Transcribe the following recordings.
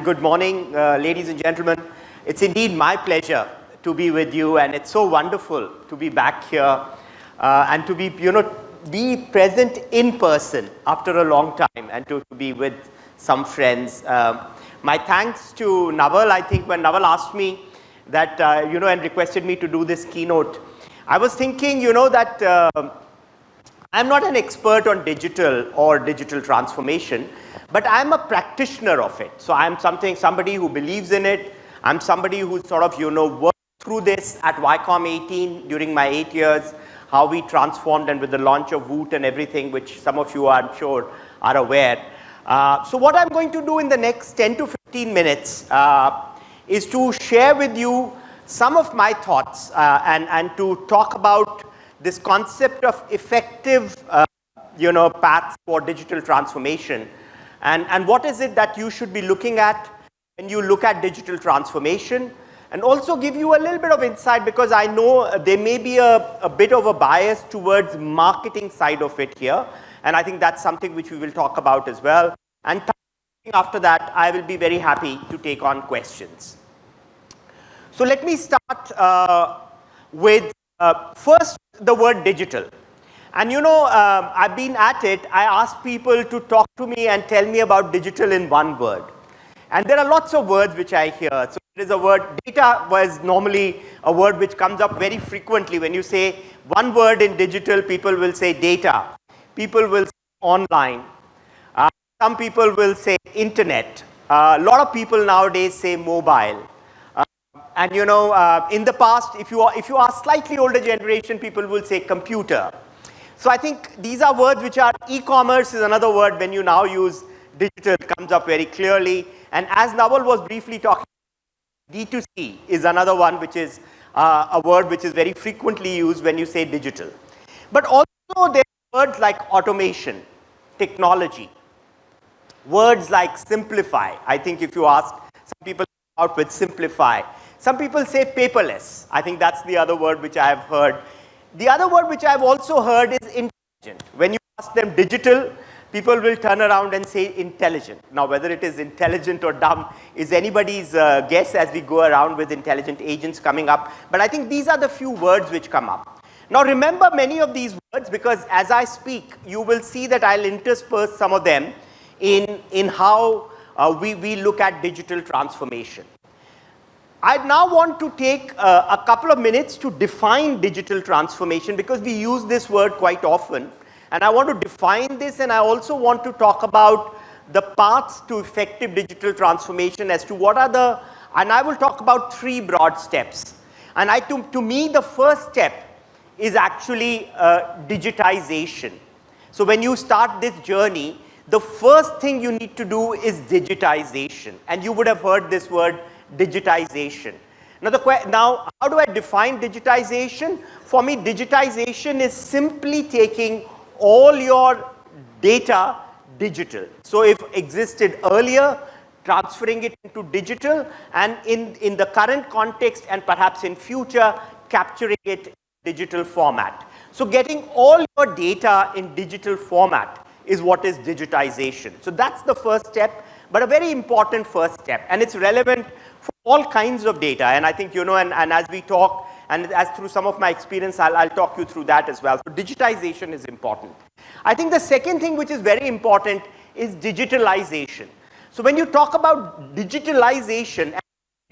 Good morning, uh, ladies and gentlemen. It's indeed my pleasure to be with you and it's so wonderful to be back here uh, and to be, you know, be present in person after a long time and to, to be with some friends. Uh, my thanks to Naval, I think when Naval asked me that, uh, you know, and requested me to do this keynote, I was thinking, you know, that uh, I'm not an expert on digital or digital transformation, but I'm a practitioner of it. So I'm something, somebody who believes in it. I'm somebody who sort of, you know, worked through this at Viacom 18 during my eight years, how we transformed and with the launch of Voot and everything, which some of you I'm sure are aware. Uh, so what I'm going to do in the next 10 to 15 minutes uh, is to share with you some of my thoughts uh, and, and to talk about this concept of effective, uh, you know, paths for digital transformation. And, and what is it that you should be looking at when you look at digital transformation? And also give you a little bit of insight because I know there may be a, a bit of a bias towards marketing side of it here. And I think that's something which we will talk about as well. And after that, I will be very happy to take on questions. So let me start uh, with uh, first the word digital. And you know, uh, I've been at it, I ask people to talk to me and tell me about digital in one word. And there are lots of words which I hear. So there is a word, data was normally a word which comes up very frequently. When you say one word in digital, people will say data. People will say online. Uh, some people will say internet. A uh, lot of people nowadays say mobile. And you know, uh, in the past, if you, are, if you are slightly older generation, people will say computer. So I think these are words which are e-commerce is another word when you now use digital comes up very clearly. And as Naval was briefly talking, D2C is another one which is uh, a word which is very frequently used when you say digital. But also there are words like automation, technology, words like simplify. I think if you ask some people out with simplify, some people say paperless. I think that's the other word which I have heard. The other word which I've also heard is intelligent. When you ask them digital, people will turn around and say intelligent. Now, whether it is intelligent or dumb is anybody's uh, guess as we go around with intelligent agents coming up. But I think these are the few words which come up. Now, remember many of these words because as I speak, you will see that I'll intersperse some of them in, in how uh, we, we look at digital transformation. I now want to take uh, a couple of minutes to define digital transformation because we use this word quite often. And I want to define this and I also want to talk about the paths to effective digital transformation as to what are the, and I will talk about three broad steps. And I, to, to me, the first step is actually uh, digitization. So when you start this journey, the first thing you need to do is digitization. And you would have heard this word digitization. Now, the now how do I define digitization? For me, digitization is simply taking all your data digital. So, if existed earlier, transferring it into digital and in, in the current context and perhaps in future, capturing it in digital format. So, getting all your data in digital format is what is digitization. So, that's the first step, but a very important first step and it's relevant for all kinds of data. And I think, you know, and, and as we talk, and as through some of my experience, I'll, I'll talk you through that as well. So digitization is important. I think the second thing which is very important is digitalization. So when you talk about digitalization,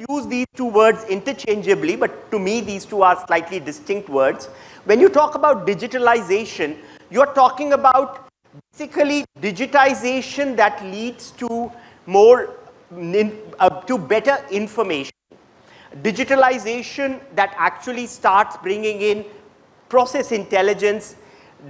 use these two words interchangeably, but to me these two are slightly distinct words. When you talk about digitalization, you're talking about basically digitization that leads to more uh, to better information. Digitalization that actually starts bringing in process intelligence,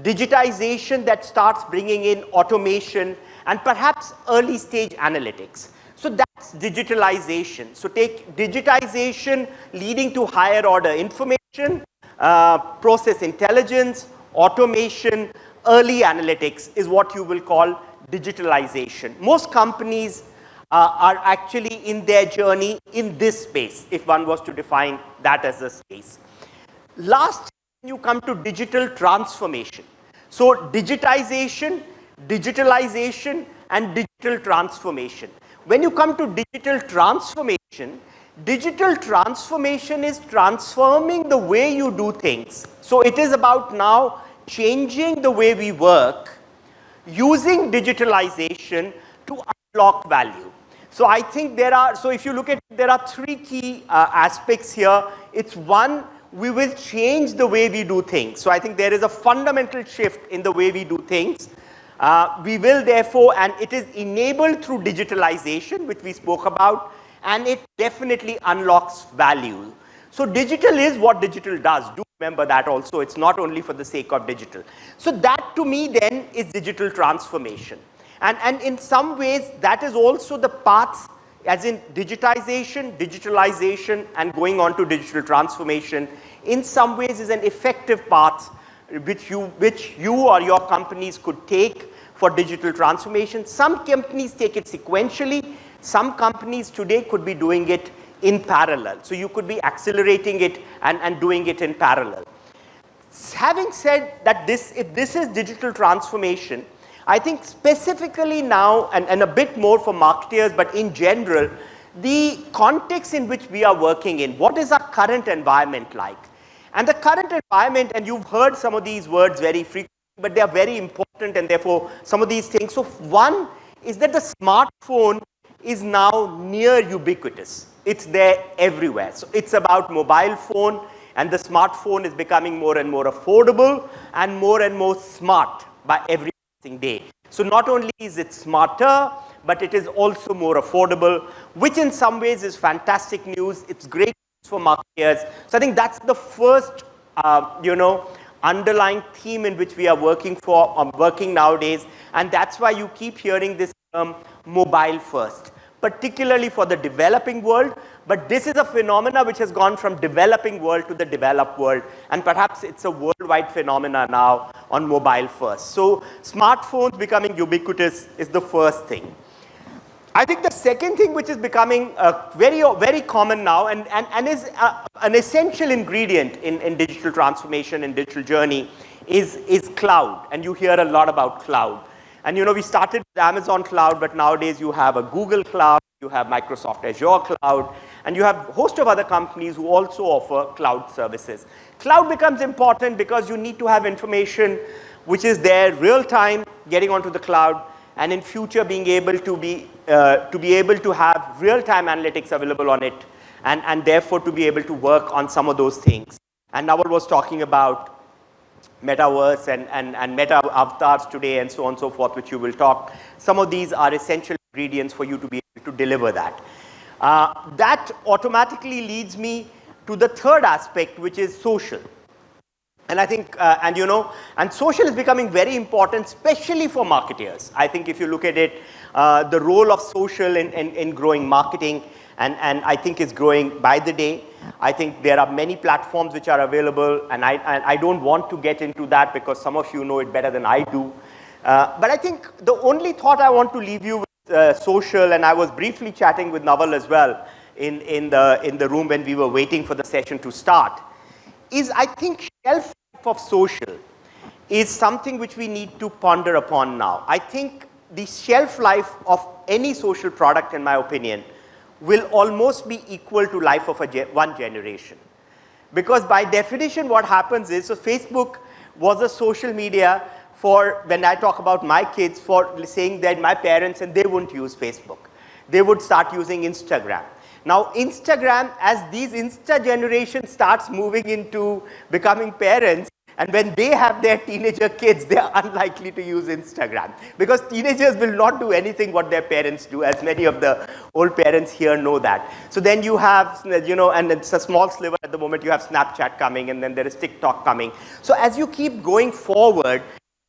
digitization that starts bringing in automation and perhaps early stage analytics. So that's digitalization. So take digitization leading to higher order information, uh, process intelligence, automation, early analytics is what you will call digitalization. Most companies uh, are actually in their journey in this space, if one was to define that as a space. Last, you come to digital transformation. So digitization, digitalization and digital transformation. When you come to digital transformation, digital transformation is transforming the way you do things. So it is about now changing the way we work using digitalization to unlock value. So I think there are, so if you look at, there are three key uh, aspects here. It's one, we will change the way we do things. So I think there is a fundamental shift in the way we do things. Uh, we will therefore, and it is enabled through digitalization, which we spoke about, and it definitely unlocks value. So digital is what digital does. Do remember that also. It's not only for the sake of digital. So that to me then is digital transformation. And, and in some ways that is also the path as in digitization, digitalization and going on to digital transformation in some ways is an effective path which you, which you or your companies could take for digital transformation. Some companies take it sequentially. Some companies today could be doing it in parallel. So you could be accelerating it and, and doing it in parallel. Having said that this, if this is digital transformation, I think specifically now and, and a bit more for marketers, but in general, the context in which we are working in, what is our current environment like? And the current environment, and you've heard some of these words very frequently, but they are very important and therefore some of these things. So one is that the smartphone is now near ubiquitous. It's there everywhere. So it's about mobile phone and the smartphone is becoming more and more affordable and more and more smart by every day. So not only is it smarter, but it is also more affordable, which in some ways is fantastic news. It's great news for marketers. So I think that's the first, uh, you know, underlying theme in which we are working for, um, working nowadays. And that's why you keep hearing this term mobile first, particularly for the developing world. But this is a phenomena which has gone from developing world to the developed world. And perhaps it's a worldwide phenomena now on mobile first. So smartphones becoming ubiquitous is the first thing. I think the second thing which is becoming uh, very, very common now and, and, and is uh, an essential ingredient in, in digital transformation and digital journey is, is cloud. And you hear a lot about cloud. And you know, we started with Amazon cloud, but nowadays you have a Google cloud, you have Microsoft Azure cloud, and you have a host of other companies who also offer cloud services. Cloud becomes important because you need to have information which is there real time getting onto the cloud and in future being able to be, uh, to be able to have real time analytics available on it and, and therefore to be able to work on some of those things. And Naval was talking about metaverse and, and, and meta avatars today and so on and so forth, which you will talk. Some of these are essential ingredients for you to be able to deliver that. Uh, that automatically leads me to the third aspect, which is social. And I think, uh, and you know, and social is becoming very important, especially for marketers. I think if you look at it, uh, the role of social in, in, in growing marketing, and, and I think it's growing by the day. I think there are many platforms which are available, and I, and I don't want to get into that because some of you know it better than I do. Uh, but I think the only thought I want to leave you with uh, social, and I was briefly chatting with Naval as well in, in, the, in the room when we were waiting for the session to start, is I think shelf life of social is something which we need to ponder upon now. I think the shelf life of any social product, in my opinion, will almost be equal to life of a ge one generation. Because by definition what happens is, so Facebook was a social media for when I talk about my kids for saying that my parents and they wouldn't use Facebook. They would start using Instagram. Now Instagram as these Insta generation starts moving into becoming parents and when they have their teenager kids, they are unlikely to use Instagram because teenagers will not do anything what their parents do as many of the old parents here know that. So then you have, you know, and it's a small sliver at the moment, you have Snapchat coming and then there is TikTok coming. So as you keep going forward,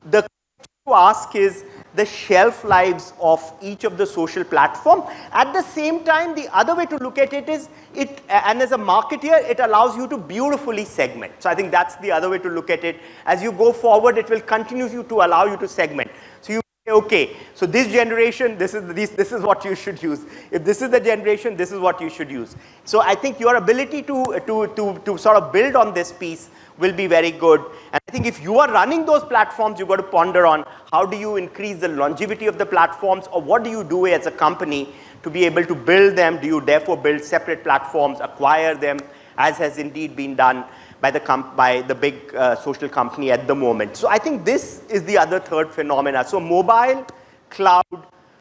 the question to ask is the shelf lives of each of the social platform. At the same time, the other way to look at it is it, and as a marketer, it allows you to beautifully segment. So I think that's the other way to look at it. As you go forward, it will continue you to allow you to segment. So you say, okay, so this generation, this is, this, this is what you should use. If this is the generation, this is what you should use. So I think your ability to, to, to, to sort of build on this piece will be very good. And I think if you are running those platforms, you've got to ponder on how do you increase the longevity of the platforms or what do you do as a company to be able to build them? Do you therefore build separate platforms, acquire them, as has indeed been done by the, by the big uh, social company at the moment. So I think this is the other third phenomena. So mobile, cloud,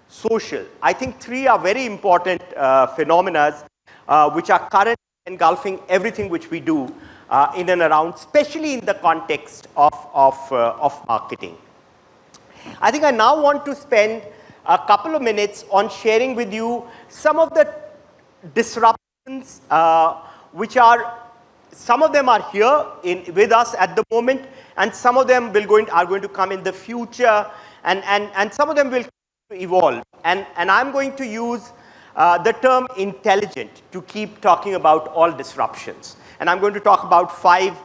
social. I think three are very important uh, phenomena uh, which are currently engulfing everything which we do uh, in and around, especially in the context of, of, uh, of marketing. I think I now want to spend a couple of minutes on sharing with you some of the disruptions uh, which are, some of them are here in, with us at the moment and some of them will going, are going to come in the future and, and, and some of them will evolve. And, and I'm going to use uh, the term intelligent to keep talking about all disruptions. And I'm going to talk about five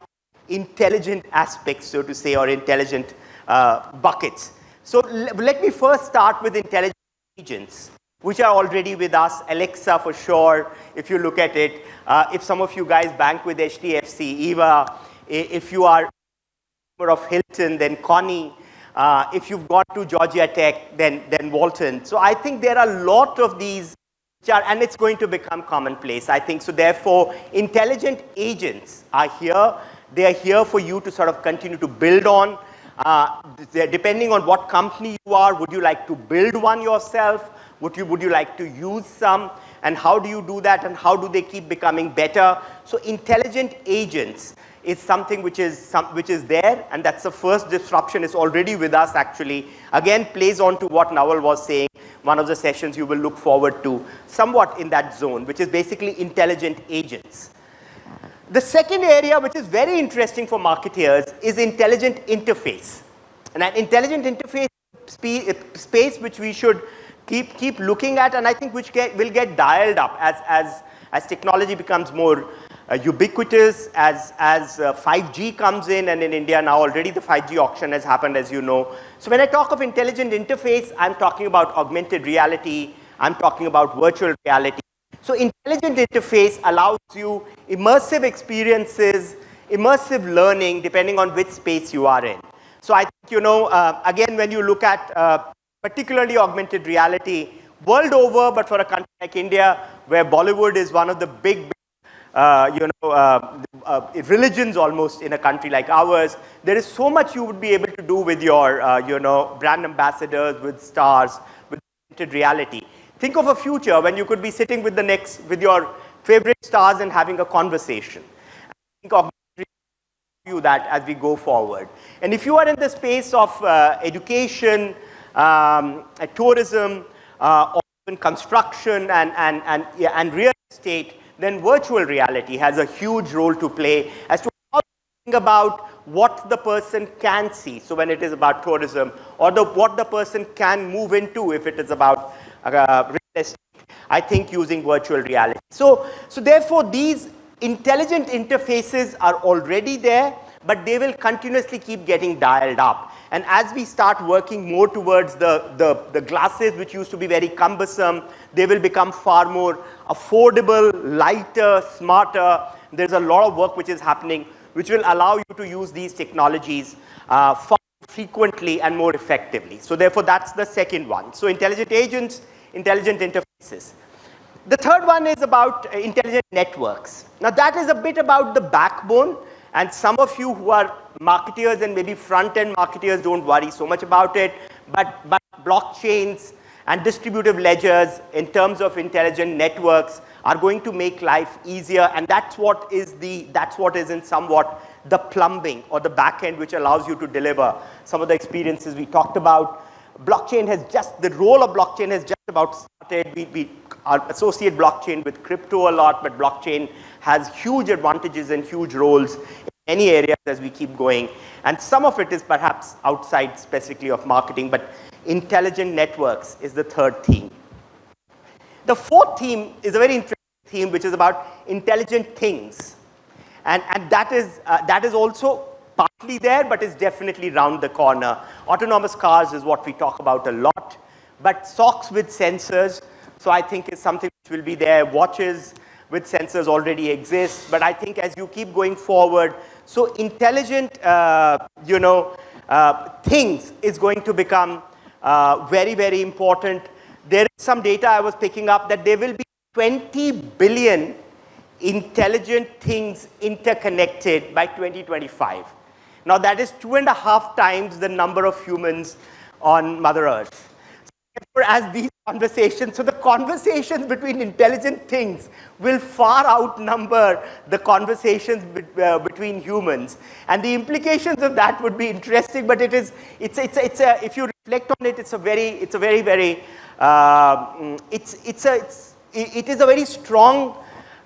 intelligent aspects, so to say, or intelligent uh, buckets. So let me first start with intelligent agents, which are already with us. Alexa for sure, if you look at it. Uh, if some of you guys bank with HDFC, Eva, if you are a member of Hilton, then Connie. Uh, if you've gone to Georgia Tech, then, then Walton. So I think there are a lot of these and it's going to become commonplace, I think. So therefore, intelligent agents are here. They are here for you to sort of continue to build on. Uh, depending on what company you are, would you like to build one yourself? Would you, would you like to use some? And how do you do that? And how do they keep becoming better? So intelligent agents is something which is, some, which is there and that's the first disruption is already with us actually. Again plays on to what Naval was saying, one of the sessions you will look forward to somewhat in that zone which is basically intelligent agents. The second area which is very interesting for marketeers is intelligent interface. And an intelligent interface space which we should keep, keep looking at and I think which get, will get dialed up as, as, as technology becomes more uh, ubiquitous as, as uh, 5G comes in and in India now already the 5G auction has happened as you know. So when I talk of intelligent interface, I'm talking about augmented reality, I'm talking about virtual reality. So intelligent interface allows you immersive experiences, immersive learning depending on which space you are in. So I think, you know, uh, again, when you look at uh, particularly augmented reality, world over, but for a country like India, where Bollywood is one of the big, you know, uh, uh, religions almost in a country like ours, there is so much you would be able to do with your, uh, you know, brand ambassadors, with stars, with reality. Think of a future when you could be sitting with the next, with your favorite stars and having a conversation. I Think of you that as we go forward. And if you are in the space of uh, education, um, tourism, uh, construction and, and, and, yeah, and real estate, then virtual reality has a huge role to play as to about what the person can see. So when it is about tourism or the, what the person can move into if it is about uh, real estate, I think using virtual reality. So, so therefore these intelligent interfaces are already there, but they will continuously keep getting dialed up. And as we start working more towards the, the, the glasses which used to be very cumbersome, they will become far more affordable, lighter, smarter. There's a lot of work which is happening which will allow you to use these technologies uh, far frequently and more effectively. So therefore, that's the second one. So intelligent agents, intelligent interfaces. The third one is about uh, intelligent networks. Now that is a bit about the backbone and some of you who are marketeers and maybe front-end marketeers don't worry so much about it, but, but blockchains and distributive ledgers in terms of intelligent networks are going to make life easier and that's what is the, that's what is in somewhat the plumbing or the back end which allows you to deliver some of the experiences we talked about. Blockchain has just, the role of blockchain has just about started. We, we associate blockchain with crypto a lot, but blockchain has huge advantages and huge roles in many areas as we keep going. And some of it is perhaps outside specifically of marketing, but intelligent networks is the third theme. The fourth theme is a very interesting theme, which is about intelligent things. And, and that, is, uh, that is also partly there, but is definitely round the corner. Autonomous cars is what we talk about a lot, but socks with sensors, so I think is something which will be there. Watches with sensors already exist, but I think as you keep going forward, So intelligent, uh, you know, uh, things is going to become uh, very, very important. There is some data I was picking up that there will be 20 billion intelligent things interconnected by 2025. Now that is two and a half times the number of humans on Mother Earth. So as these conversations, so the conversations between intelligent things will far outnumber the conversations be, uh, between humans. And the implications of that would be interesting, but it is, it's, it's, it's a, if you reflect on it, it's a very, it's a very, very, uh, it's, it's a, it's, it is a very strong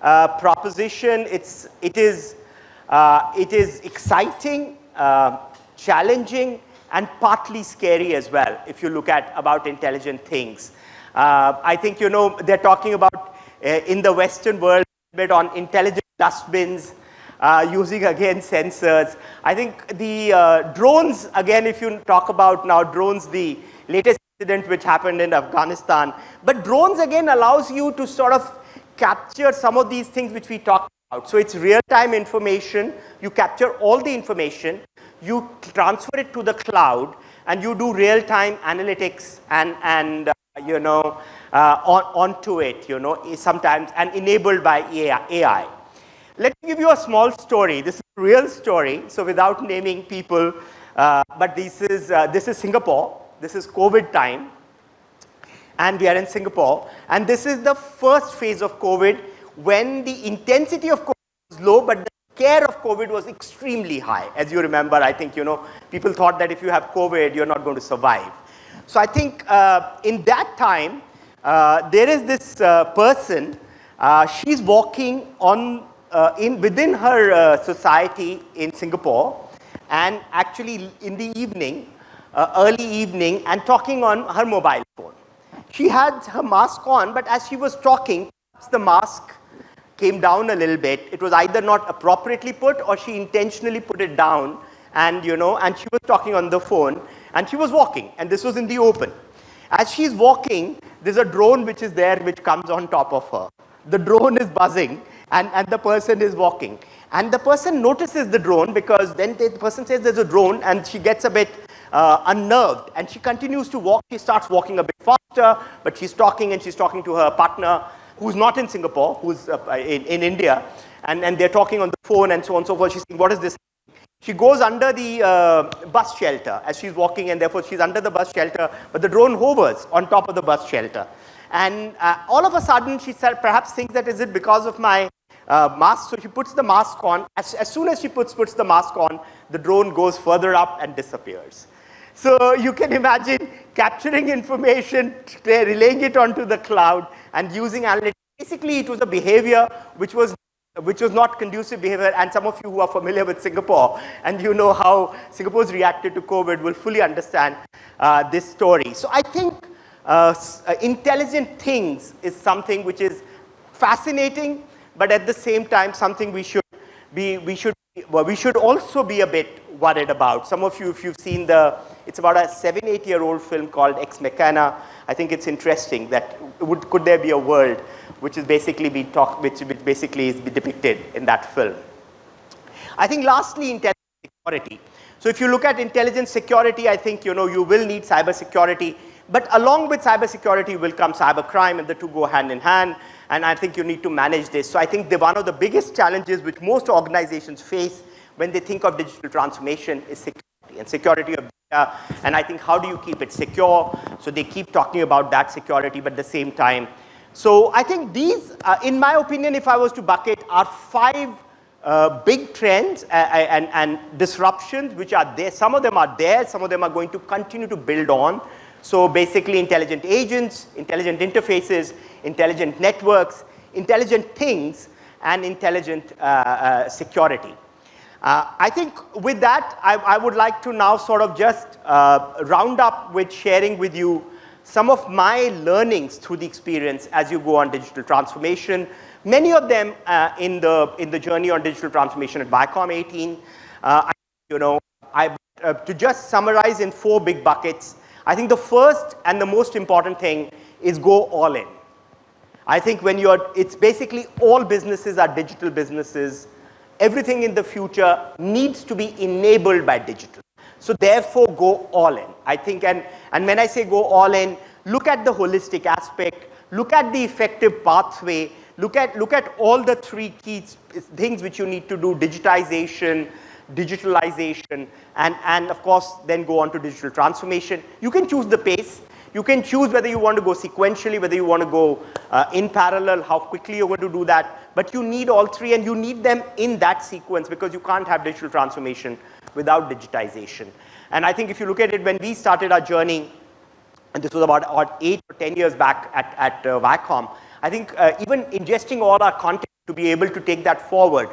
uh, proposition. It's, it, is, uh, it is exciting, uh, challenging, and partly scary as well, if you look at about intelligent things. Uh, I think, you know, they're talking about uh, in the Western world a bit on intelligent dustbins, uh, using again sensors. I think the uh, drones, again, if you talk about now drones, the latest incident which happened in Afghanistan, but drones again allows you to sort of capture some of these things which we talked about. So it's real-time information, you capture all the information, you transfer it to the cloud, and you do real-time analytics and, and uh, you know, uh, on, onto it, you know, sometimes, and enabled by AI. Let me give you a small story. This is a real story, so without naming people, uh, but this is, uh, this is Singapore. This is COVID time, and we are in Singapore. And this is the first phase of COVID when the intensity of COVID was low, but the care of COVID was extremely high. As you remember, I think, you know, people thought that if you have COVID, you're not going to survive. So I think uh, in that time, uh, there is this uh, person, uh, she's walking on uh, in within her uh, society in Singapore and actually in the evening, early evening and talking on her mobile phone. She had her mask on, but as she was talking, the mask came down a little bit. It was either not appropriately put or she intentionally put it down and you know, and she was talking on the phone and she was walking and this was in the open. As she's walking, there's a drone which is there which comes on top of her. The drone is buzzing and, and the person is walking. And the person notices the drone because then the person says there's a drone and she gets a bit uh, unnerved and she continues to walk. She starts walking a bit faster, but she's talking and she's talking to her partner who's not in Singapore, who's uh, in, in India, and, and they're talking on the phone and so on and so forth. She's saying, what is this? She goes under the uh, bus shelter as she's walking and therefore she's under the bus shelter, but the drone hovers on top of the bus shelter. And uh, all of a sudden she perhaps thinks that is it because of my uh, mask. So she puts the mask on. As, as soon as she puts, puts the mask on, the drone goes further up and disappears. So you can imagine capturing information, relaying it onto the cloud and using analytics. Basically, it was a behavior which was which was not conducive behavior and some of you who are familiar with Singapore and you know how Singapore's reacted to COVID will fully understand uh, this story. So I think uh, uh, intelligent things is something which is fascinating but at the same time something we should be, we should, well, we should also be a bit worried about. Some of you, if you've seen the, it's about a seven, eight year old film called Ex Machina. I think it's interesting that would, could there be a world which is basically be talk, which, which basically is depicted in that film. I think lastly, intelligence security. So if you look at intelligence security, I think you know you will need cyber security, but along with cyber security will come cyber crime, and the two go hand in hand. And I think you need to manage this. So I think the, one of the biggest challenges which most organizations face when they think of digital transformation is security and security of data. And I think how do you keep it secure? So they keep talking about that security, but at the same time, so I think these, uh, in my opinion, if I was to bucket, are five uh, big trends uh, uh, and, and, disruptions which are there. Some of them are there, some of them are going to continue to build on. So basically intelligent agents, intelligent interfaces, intelligent networks, intelligent things, and intelligent uh, uh, security. I think with that, I, I, would like to now sort of just round up with sharing with you some of my learnings through the experience as you go on digital transformation. Many of them uh, in, the, in the journey on digital transformation at Viacom 18. Uh, I, you know, I, uh, to just summarize in four big buckets, I think the first and the most important thing is go all in. I think when you're, it's basically all businesses are digital businesses everything in the future needs to be enabled by digital. So therefore, go all in. I think, and, and when I say go all in, look at the holistic aspect, look at the effective pathway, look at, look at all the three key things which you need to do, digitization, digitalization, and, and of course, then go on to digital transformation. You can choose the pace. You can choose whether you want to go sequentially, whether you want to go uh, in parallel, how quickly you're going to do that. But you need all three and you need them in that sequence because you can't have digital transformation without digitization. And I think if you look at it, when we started our journey, and this was about, about eight or 10 years back at, at uh, Viacom, I think uh, even ingesting all our content to be able to take that forward,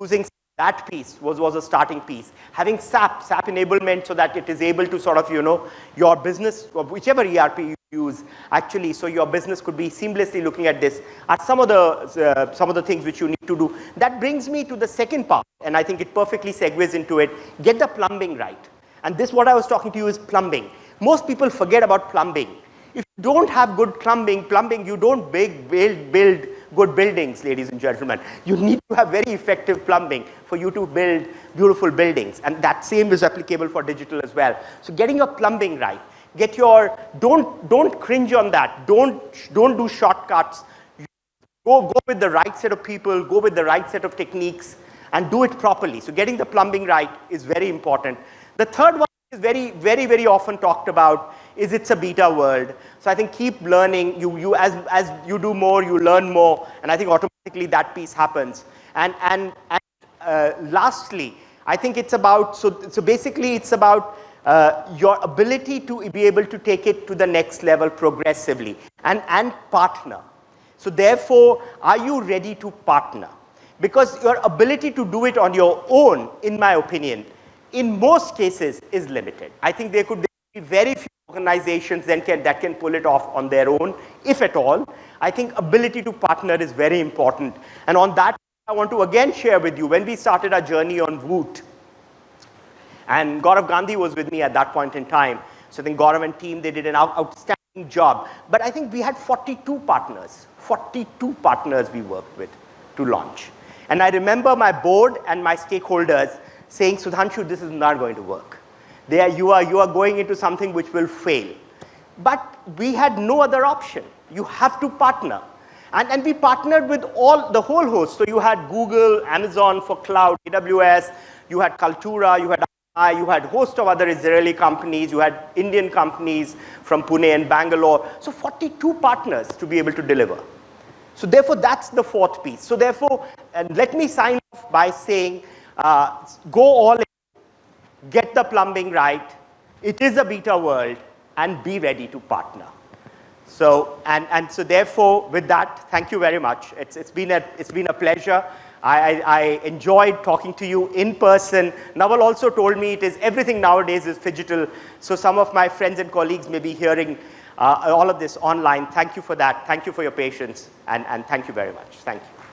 using that piece was, was a starting piece. Having SAP, SAP enablement so that it is able to sort of, you know, your business, whichever ERP you use, actually, so your business could be seamlessly looking at this are some of the, uh, some of the things which you need to do. That brings me to the second part, and I think it perfectly segues into it. Get the plumbing right. And this, what I was talking to you is plumbing. Most people forget about plumbing. If you don't have good plumbing, plumbing, you don't build, build, build good buildings, ladies and gentlemen. You need to have very effective plumbing for you to build beautiful buildings. And that same is applicable for digital as well. So getting your plumbing right, get your, don't, don't cringe on that. Don't, don't do shortcuts. Go, go with the right set of people, go with the right set of techniques and do it properly. So getting the plumbing right is very important. The third one is very, very, very often talked about is it's a beta world. So I think keep learning. You, you, as, as you do more, you learn more. And I think automatically that piece happens. And, and, and uh, lastly, I think it's about, so, so basically it's about uh, your ability to be able to take it to the next level progressively and, and partner. So therefore, are you ready to partner? Because your ability to do it on your own, in my opinion, in most cases is limited. I think there could be very few organizations that can, that can pull it off on their own, if at all. I think ability to partner is very important. And on that, I want to again share with you, when we started our journey on Voot, and Gaurav Gandhi was with me at that point in time. So I think Gaurav and team, they did an outstanding job. But I think we had 42 partners, 42 partners we worked with to launch. And I remember my board and my stakeholders saying, Sudhanshu, this is not going to work. There you are, you are going into something which will fail. But we had no other option. You have to partner. And, and we partnered with all the whole host. So you had Google, Amazon for cloud, AWS, you had Kaltura, you had you had host of other Israeli companies, you had Indian companies from Pune and Bangalore. So 42 partners to be able to deliver. So therefore, that's the fourth piece. So therefore, and let me sign off by saying, uh, go all in, get the plumbing right. It is a beta world and be ready to partner. So, and, and so therefore, with that, thank you very much. It's, it's, been, a, it's been a pleasure. I, I, enjoyed talking to you in person. Naval also told me it is everything nowadays is digital. So some of my friends and colleagues may be hearing uh, all of this online. Thank you for that. Thank you for your patience. And, and thank you very much. Thank you.